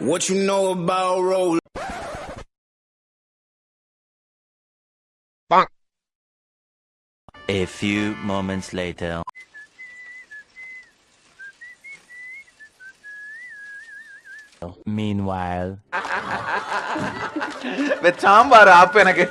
What you know about roll? A few moments later. Meanwhile. Sambar ஆப்பு எனக்கு